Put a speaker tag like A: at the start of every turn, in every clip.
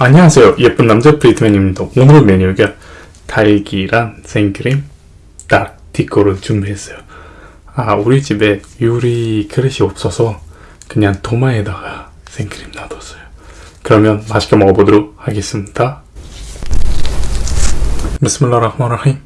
A: 안녕하세요. 예쁜 남자 프리트맨입니다. 오늘 메뉴가 달기랑 생크림 딱 디코를 준비했어요. 아 우리 집에 유리 그릇이 없어서 그냥 도마에다가 생크림 놔뒀어요. 그러면 맛있게 먹어보도록 하겠습니다. 비스밀라 라흐만 라힘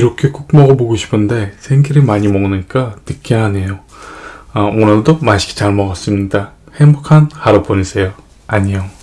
A: 이렇게 꼭 먹어보고 싶은데 생크림 많이 먹으니까 느끼하네요. 아, 오늘도 맛있게 잘 먹었습니다. 행복한 하루 보내세요. 안녕.